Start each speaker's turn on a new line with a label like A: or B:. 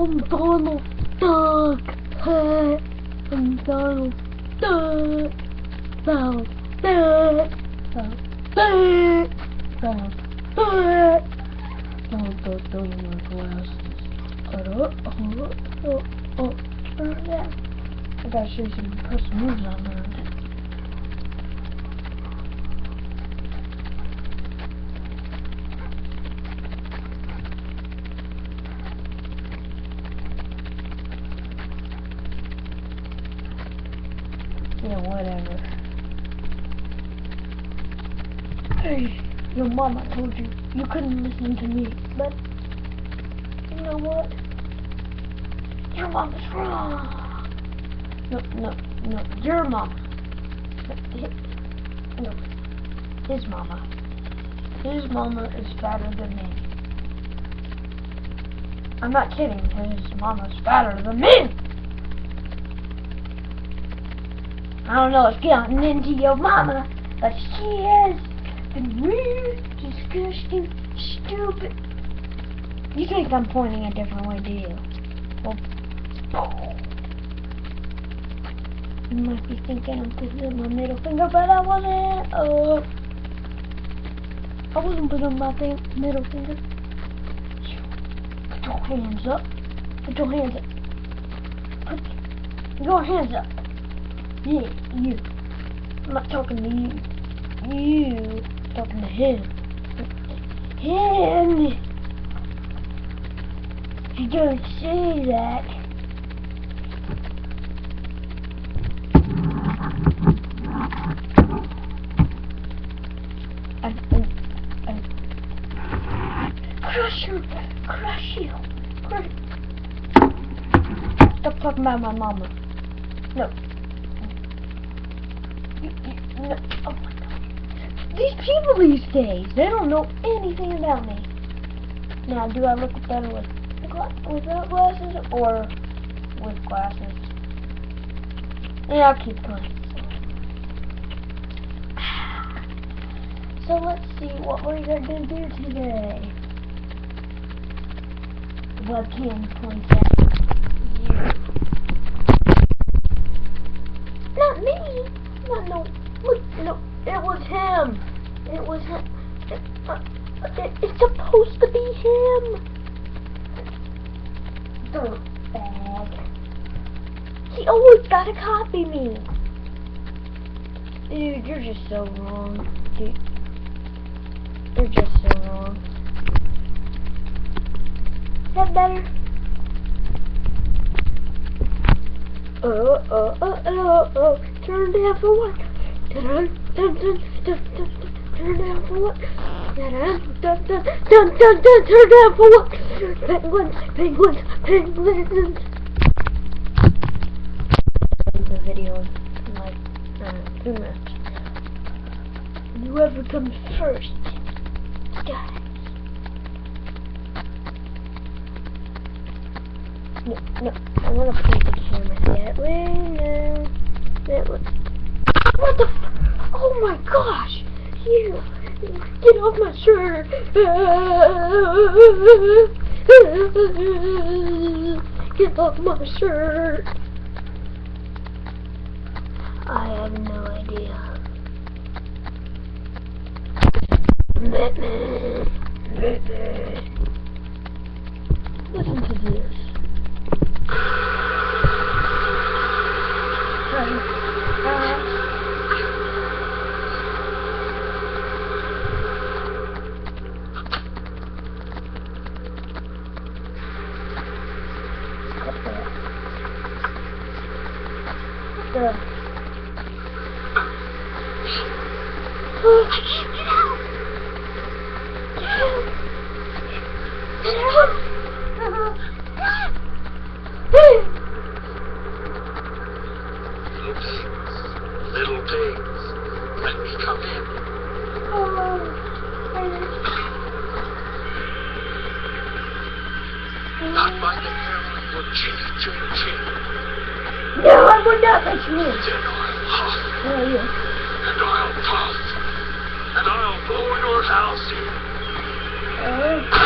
A: I'm Donald Duck. I'm Donald Duck. Donald Duck. Donald Duck. Donald Duck. Donald Duck doesn't wear glasses. Oh, oh, oh, oh, turn that. I gotta show you some impressive moves I learned. Yeah, whatever. Hey, your mama told you you couldn't listen to me, but you know what? Your mama's wrong. No, no, no, your mama. No, his mama. His mama is fatter than me. I'm not kidding. His mama's fatter than me. I don't know what's getting into your mama, but she is been weird, disgusting, stupid. You think I'm pointing a different way, do you? Well, you might be thinking I'm putting my middle finger, but I wasn't. Oh, I wasn't putting my middle finger. Put your hands up. Put your hands up. Put your hands up. Yeah, you. I'm not talking to you. You. I'm talking to him. Him. You don't say that. I, I, I, crush you, crush you, crush. Stop talking about my mama. No. Oh my god. These people these days, they don't know anything about me. Now, do I look better with without uh, glasses or with glasses? Yeah, I'll keep going. So let's see what we're gonna do today. Webcam points at you. Not me. Not no. Look, no. It was him. It was him. It, uh, it, it's supposed to be him. Dirtbag. He always gotta copy me. Dude, you're just so wrong. Dude. You're just so wrong. Is that better? Oh, oh, oh, oh, oh. Turn down for what? Dun, dun, dun, dun, dun. Turn down for what? Dun, dun, dun, dun, dun, dun. Turn down for what? Penguins, penguins, penguins. The video like uh, two minutes. Whoever comes first, guys. No, no, I want to point the camera that way. No, way. What the? Oh my gosh! You get off my shirt! Get off my shirt! I have no idea. Batman! Batman! Listen to this. Oh, out!
B: Little pigs, let me come in. Oh, Not by the or.
A: No, I would not let you in.
B: Then I'll huff.
A: Oh.
B: And I'll puff. And I'll blow your house in.